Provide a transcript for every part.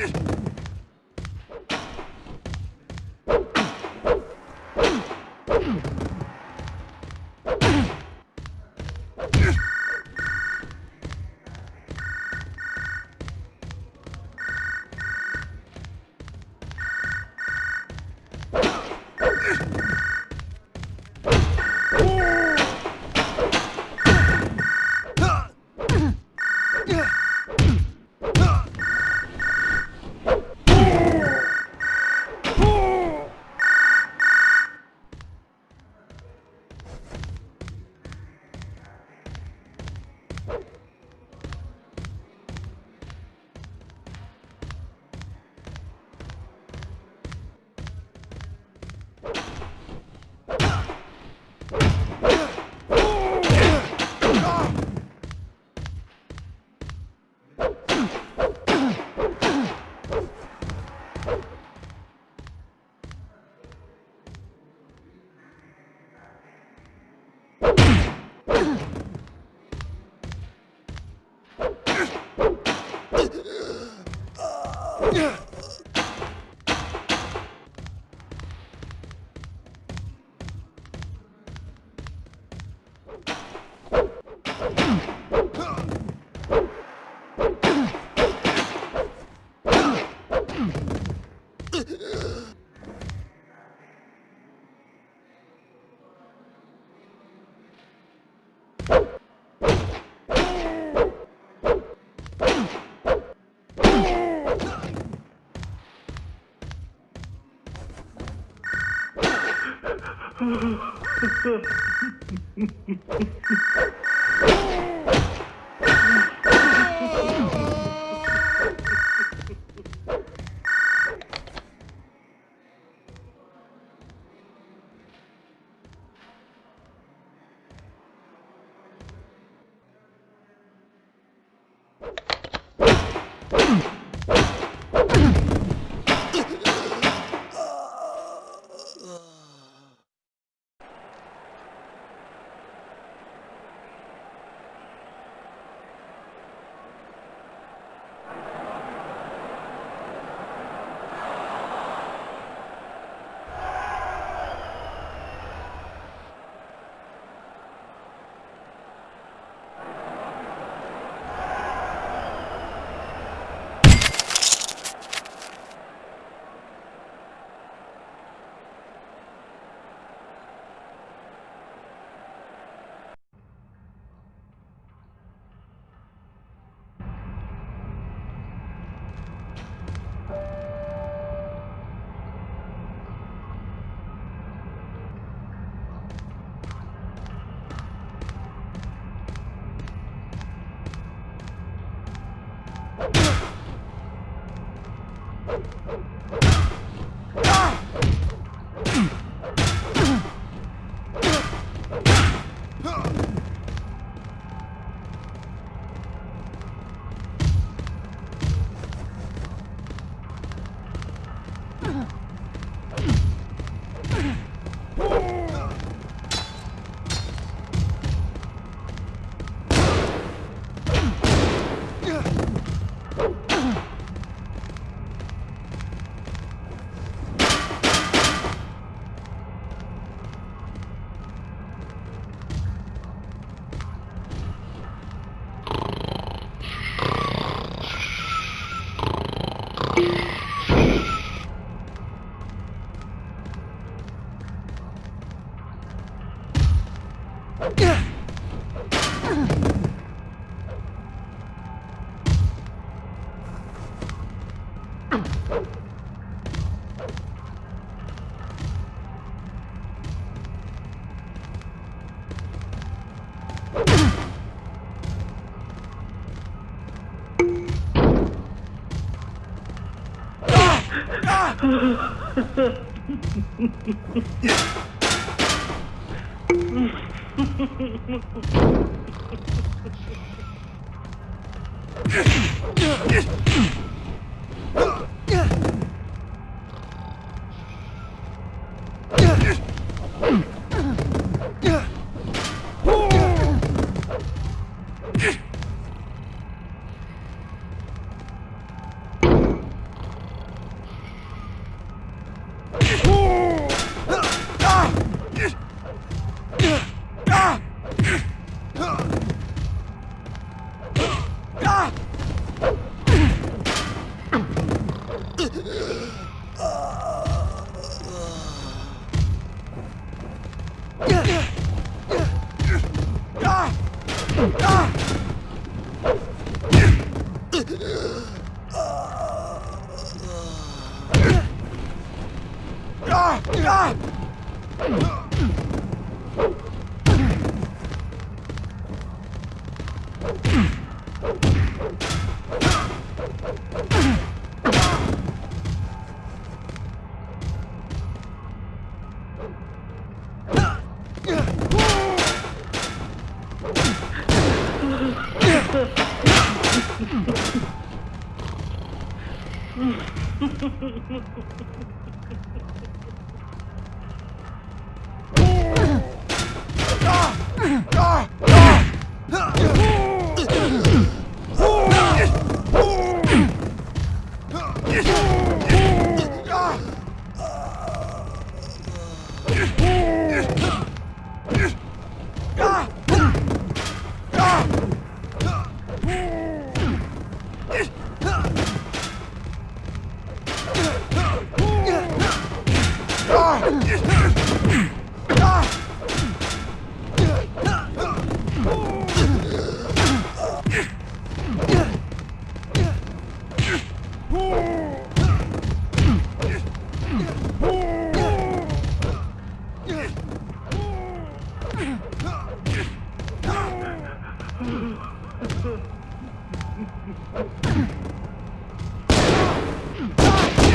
Get Yeah. isso. Mm-hmm. Ugh! Ah! Ah! ah! Ah! Ah!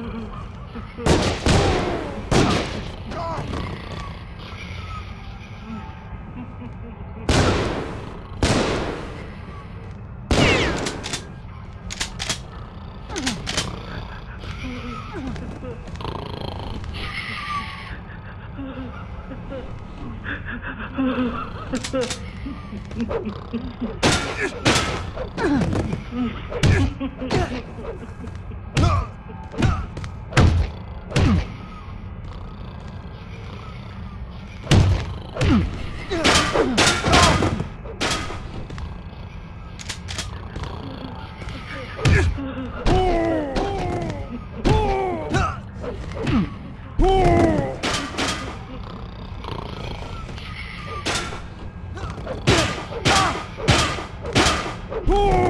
No! Woo!